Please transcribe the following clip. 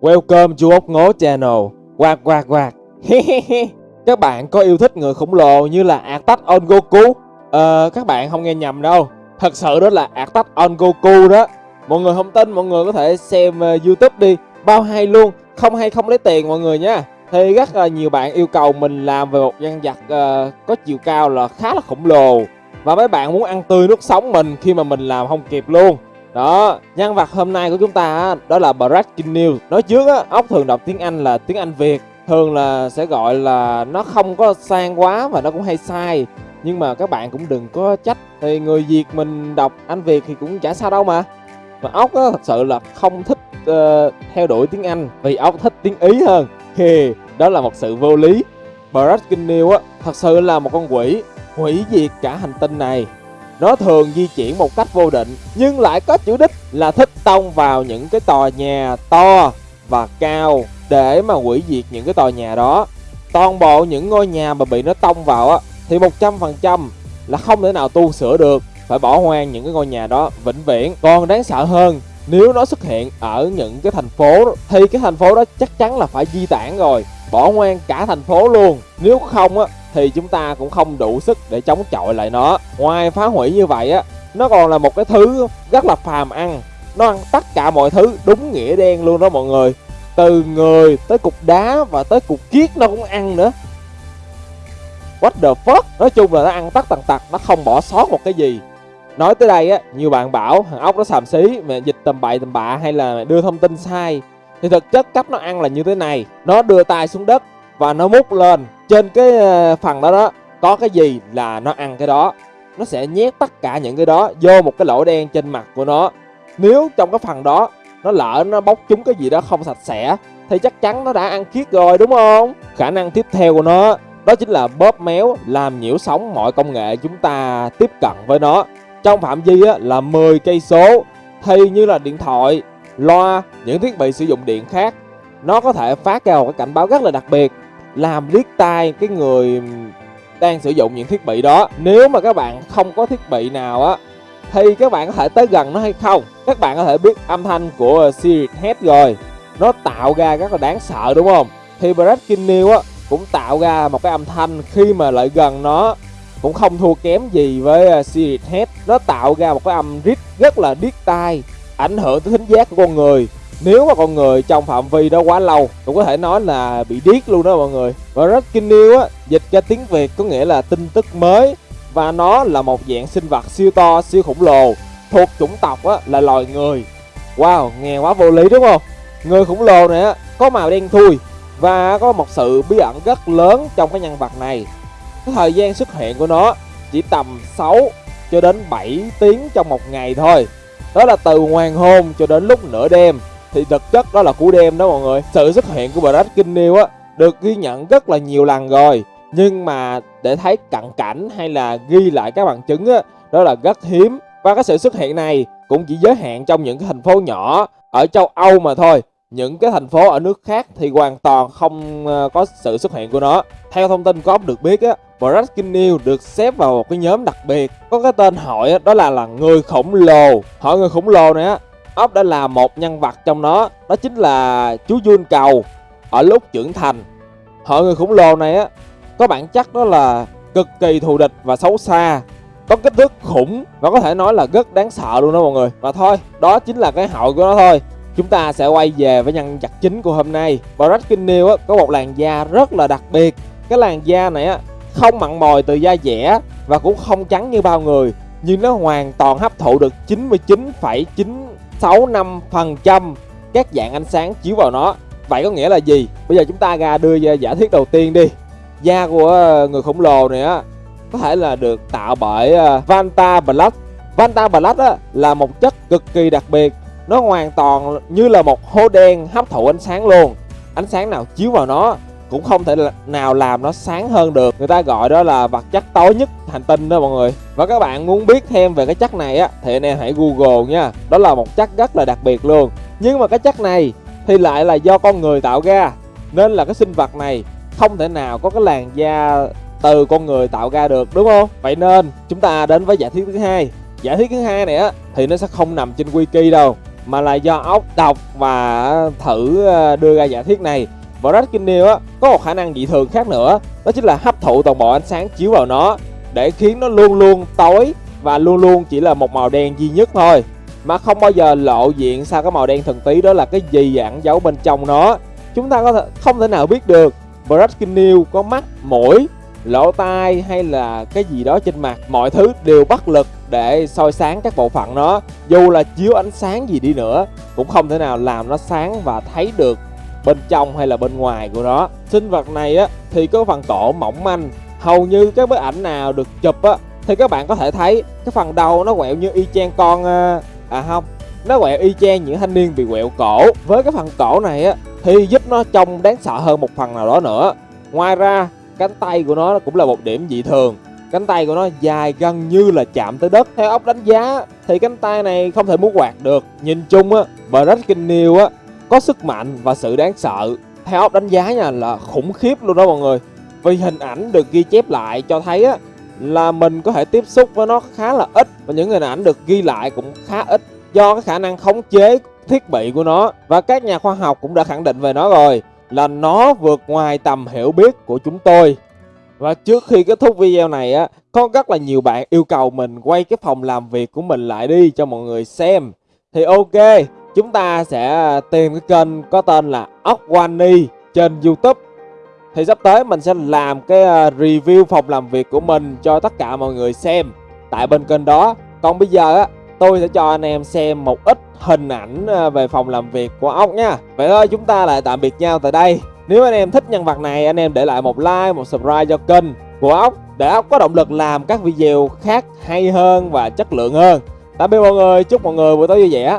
Welcome to ốc ngố channel. Quạt quạt quạt. các bạn có yêu thích người khổng lồ như là Attack on Goku? Ờ, các bạn không nghe nhầm đâu. Thật sự đó là Attack on Goku đó. Mọi người không tin, mọi người có thể xem uh, YouTube đi. Bao hay luôn, không hay không lấy tiền mọi người nha. Thì rất là nhiều bạn yêu cầu mình làm về một nhân vật uh, có chiều cao là khá là khổng lồ. Và mấy bạn muốn ăn tươi nuốt sống mình khi mà mình làm không kịp luôn. Đó, nhân vật hôm nay của chúng ta đó là Brad Kinnew. Nói trước á, ốc thường đọc tiếng Anh là tiếng Anh Việt. Thường là sẽ gọi là nó không có sang quá và nó cũng hay sai. Nhưng mà các bạn cũng đừng có trách. Thì người Việt mình đọc Anh Việt thì cũng chả sao đâu mà. Mà ốc á, thật sự là không thích uh, theo đuổi tiếng Anh vì ốc thích tiếng Ý hơn. Thì đó là một sự vô lý. Brad Kinnew á, thật sự là một con quỷ hủy diệt cả hành tinh này nó thường di chuyển một cách vô định, nhưng lại có chủ đích là thích tông vào những cái tòa nhà to và cao để mà hủy diệt những cái tòa nhà đó. Toàn bộ những ngôi nhà mà bị nó tông vào á, thì 100% là không thể nào tu sửa được, phải bỏ hoang những cái ngôi nhà đó vĩnh viễn. Còn đáng sợ hơn, nếu nó xuất hiện ở những cái thành phố, thì cái thành phố đó chắc chắn là phải di tản rồi, bỏ hoang cả thành phố luôn. Nếu không á thì chúng ta cũng không đủ sức để chống chọi lại nó. Ngoài phá hủy như vậy á, nó còn là một cái thứ rất là phàm ăn. Nó ăn tất cả mọi thứ đúng nghĩa đen luôn đó mọi người. Từ người tới cục đá và tới cục kiết nó cũng ăn nữa. What the fuck? Nói chung là nó ăn tất tần tật, nó không bỏ sót một cái gì. Nói tới đây á, nhiều bạn bảo thằng ốc nó xàm xí, mẹ dịch tầm bậy tầm bạ hay là đưa thông tin sai. Thì thực chất cách nó ăn là như thế này. Nó đưa tay xuống đất và nó múc lên trên cái ờ, phần đó đó, có cái gì là nó ăn cái đó, nó sẽ nhét tất cả những cái đó vô một cái lỗ đen trên mặt của nó. Nếu trong cái phần đó nó lỡ nó bốc trúng cái gì đó không sạch sẽ, thì chắc chắn nó đã ăn khiết rồi, đúng không? Khả năng tiếp theo của nó, đó chính là bóp méo làm nhiễu sóng mọi công nghệ chúng ta tiếp cận với nó. Trong phạm vi là 10 cây số thì như là điện thoại, loa, những thiết bị sử dụng điện khác, nó có thể phát ra một cái cảnh báo rất là đặc biệt làm liếc tai cái người đang sử dụng những thiết bị đó. Nếu mà các bạn không có thiết bị nào á, thì các bạn có thể tới gần nó hay không? Các bạn có thể biết âm thanh của Siri Head rồi. Nó tạo ra rất là đáng sợ, đúng không? Thì Brad Kinnew á, cũng tạo ra một cái âm thanh khi mà lại gần nó. Cũng không thua kém gì với à, Siri Head nó tạo ra một cái âm rít rất là điếc tai, ảnh hưởng tới thính giác của con người nếu mà con người trong phạm vi đó quá lâu, cũng có thể nói là bị điếc luôn đó mọi người. Và Breaking News á, dịch ra tiếng Việt có nghĩa là tin tức mới. Và nó là một dạng sinh vật siêu to, siêu khổng lồ, thuộc chủng tộc á, là loài người. Wow, nghe quá vô lý đúng không? Người khổng lồ này á, có màu đen thui và có một sự bí ẩn rất lớn trong cái nhân vật này. Cái thời gian xuất hiện của nó chỉ tầm 6 cho đến 7 tiếng trong một ngày thôi. Đó là từ hoàng hôn cho đến lúc nửa đêm thì thực chất đó là cú đêm đó mọi người. Sự xuất hiện của Brad Kinnew á, được ghi nhận rất là nhiều lần rồi. Nhưng mà để thấy cận cảnh hay là ghi lại các bằng chứng á, đó là rất hiếm. Và cái sự xuất hiện này cũng chỉ giới hạn trong những cái thành phố nhỏ ở châu Âu mà thôi. Những cái thành phố ở nước khác thì hoàn toàn không ờ, có sự xuất hiện của nó. Theo thông tin có được biết á Brad Kinnew được xếp vào một cái nhóm đặc biệt. Có cái tên hỏi đó là là người khổng lồ. Hỏi người khổng lồ này á ốc đã là một nhân vật trong nó đó chính là chú Jun cầu ở lúc trưởng thành. Họ người khổng lồ này á có bản chất đó là cực kỳ thù địch và xấu xa có kích thước khủng và có thể nói là rất đáng sợ luôn đó mọi người. Và thôi đó chính là cái hậu của nó thôi. Chúng ta sẽ quay về với nhân vật chính của hôm nay. Brad Kinnew á có một làn da rất là đặc biệt. Cái làn da này á không mặn mòi từ da dẻ và cũng không trắng như bao người nhưng nó hoàn toàn hấp thụ được 99,9 65% các dạng ánh sáng chiếu vào nó. Vậy có nghĩa là gì? Bây giờ chúng ta ra đưa ra giả thuyết đầu tiên đi. Da của ờ, người khổng lồ này á Có thể là được tạo bởi ờ, Vanta Black. Vanta Black á, là một chất cực kỳ đặc biệt. Nó hoàn toàn như là một hố đen hấp thụ ánh sáng luôn. Ánh sáng nào chiếu vào nó cũng không thể nào làm nó sáng hơn được. Người ta gọi đó là vật chất tối nhất hành tinh đó mọi người. Và các bạn muốn biết thêm về cái chất này á, thì anh em hãy google nha. Đó là một chất rất là đặc biệt luôn. Nhưng mà cái chất này thì lại là do con người tạo ra. Nên là cái sinh vật này không thể nào có cái làn da từ con người tạo ra được, đúng không? Vậy nên chúng ta đến với giả thuyết thứ hai. Giả thuyết thứ hai này á, thì nó sẽ không nằm trên wiki đâu, mà là do ốc đọc và thử ờ, đưa ra giả thuyết này. Brad Kinnear á, có một khả năng dị thường khác nữa. Đó chính là hấp thụ toàn bộ ánh sáng chiếu vào nó, để khiến nó luôn luôn tối và luôn luôn chỉ là một màu đen duy nhất thôi. Mà không bao giờ lộ diện sao cái màu đen thần tí đó là cái gì ẩn giấu bên trong nó. Chúng ta có thể, không thể nào biết được Brad Kinnell có mắt, mũi, lỗ tai hay là cái gì đó trên mặt. Mọi thứ đều bất lực để soi sáng các bộ phận nó. Dù là chiếu ánh sáng gì đi nữa, cũng không thể nào làm nó sáng và thấy được bên trong hay là bên ngoài của nó. Sinh vật này á thì có phần cổ mỏng manh. Hầu như các bức ảnh nào được chụp á thì các bạn có thể thấy cái phần đầu nó quẹo như y chang con à, à không nó quẹo y chang những thanh niên bị quẹo cổ. Với cái phần cổ này á thì giúp nó trông đáng sợ hơn một phần nào đó nữa. Ngoài ra cánh tay của nó cũng là một điểm dị thường. Cánh tay của nó dài gần như là chạm tới đất. Theo ốc đánh giá thì cánh tay này không thể muốn quạt được. Nhìn chung á và rất kinh niêu á có sức mạnh và sự đáng sợ. Theo óc đánh giá nha, là khủng khiếp luôn đó mọi người. Vì hình ảnh được ghi chép lại cho thấy á, là mình có thể tiếp xúc với nó khá là ít và những hình ảnh được ghi lại cũng khá ít do cái khả năng khống chế thiết bị của nó. Và các nhà khoa học cũng đã khẳng định về nó rồi, là nó vượt ngoài tầm hiểu biết của chúng tôi. Và trước khi kết thúc video này á, có rất là nhiều bạn yêu cầu mình quay cái phòng làm việc của mình lại đi cho mọi người xem. Thì ok chúng ta sẽ ờ, tìm cái kênh có tên là Okwani trên youtube. Thì sắp tới mình sẽ làm cái ờ, review phòng làm việc của mình cho tất cả mọi người xem tại bên kênh đó. Còn bây giờ á, tôi sẽ cho anh em xem một ít hình ảnh ờ, về phòng làm việc của ốc nha. Vậy thôi, chúng ta lại tạm biệt nhau tại đây. Nếu anh em thích nhân vật này, anh em để lại một like, một subscribe cho kênh của ốc để ốc có động lực làm các video khác hay hơn và chất lượng hơn. Tạm biệt mọi người, chúc mọi người buổi tối vui vẻ.